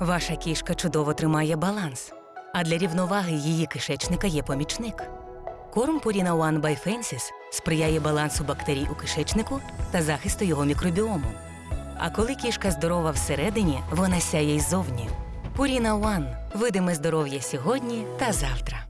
Ваша кішка чудово тримає баланс, а для рівноваги її кишечника є помічник. Корм Purina One by Fences сприяє балансу бактерій у кишечнику та захисту його мікробіому. А коли кішка здорова всередині, вона сяє й ззовні. Purina One – видиме здоров'я сьогодні та завтра.